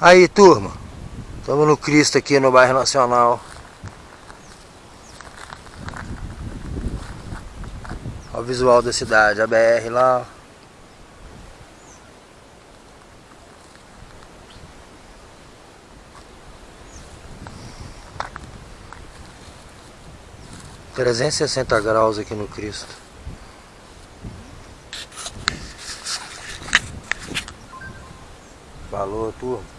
Aí turma, estamos no Cristo aqui no bairro Nacional. Olha o visual da cidade, a BR lá. Trezentos e sessenta graus aqui no Cristo. Falou, turma.